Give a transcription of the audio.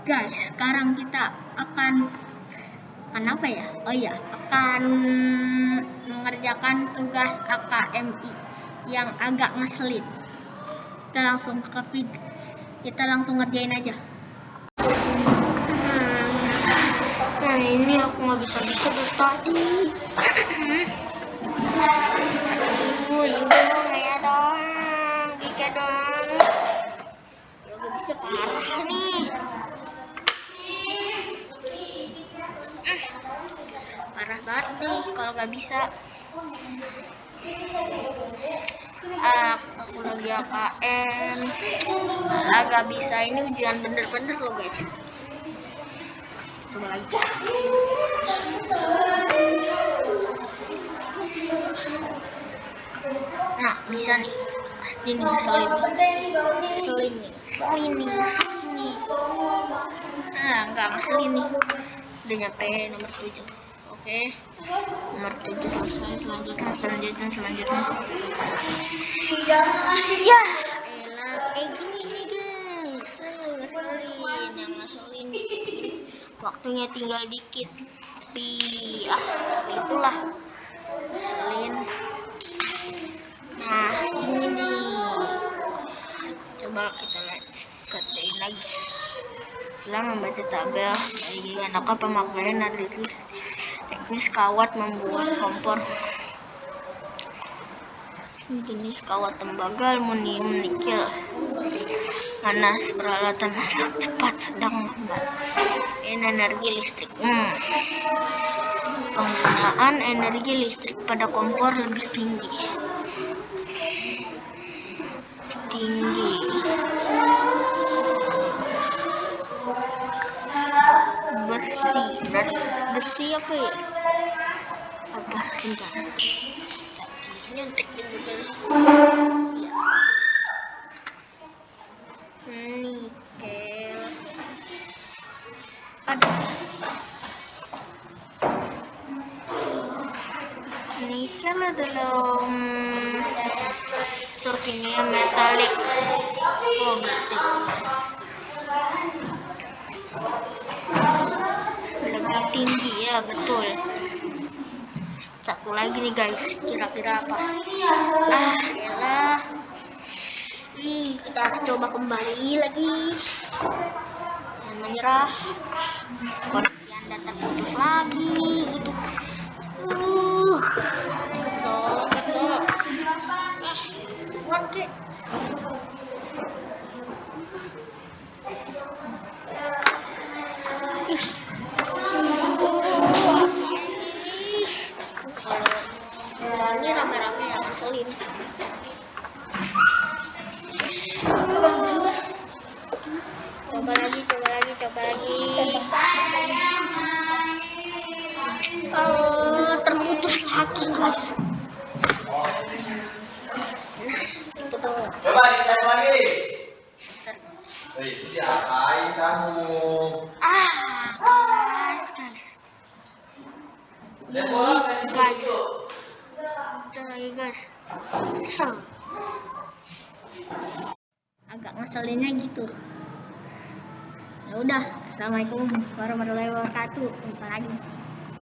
Guys, sekarang kita akan akan apa ya? Oh iya, akan mengerjakan tugas AKMI yang agak ngeselin. Kita langsung ke video. Kita langsung ngerjain aja. Nah, ini aku nggak bisa bisa dari tadi. Ibu ya dong, bisa dong. Ya gak bisa parah nih. Parah banget nih kalau nggak bisa. Ah, aku lagi AKM. Lah gak bisa ini ujian bener-bener loh guys. Coba lagi. Nah, bisa nih. Pasti nih ngeselin. Ngeselin nih. Ngeselin nih. Ngeselin nih. Nah, enggak ngeselin nih. Udah nyampe nomor 7. Oke. Nomor 7 selesai. Selanjutnya, selanjutnya, selanjutnya. Ya, elah. Kayak gini nih guys. Eh, Ngeselin. Yang ngeselin. Waktunya tinggal dikit. Tapi, ah, itulah. Ngeselin. Nah, ini nih. Coba kita lihat kerjain lagi. Setelah membaca tabel. Dari gimana pemakaian analisis teknis kawat membuat kompor. Jenis kawat tembaga aluminium nikel. Panas peralatan masak cepat sedang lambat ini energi listrik. Hmm. penggunaan energi listrik pada kompor lebih tinggi. Tinggi besi. Besi apa ya? Apa? Bentar. Nyontek juga nikel. Ada. Nikel kimia metalik oh tinggi ya betul. Satu lagi nih guys kira-kira apa? Ah elah Ih, kita harus coba kembali lagi. Dan menyerah. Koneksi anda terputus lagi gitu. Uh ngeselin coba lagi coba lagi coba lagi oh terputus lagi guys Coba dites lagi. Bentar. Eh, diapain kamu? ah guys guys Lihat bola kan Bentar lagi guys Kesel Agak ngeselinnya gitu. Ya udah Assalamualaikum warahmatullahi wabarakatuh. Jumpa lagi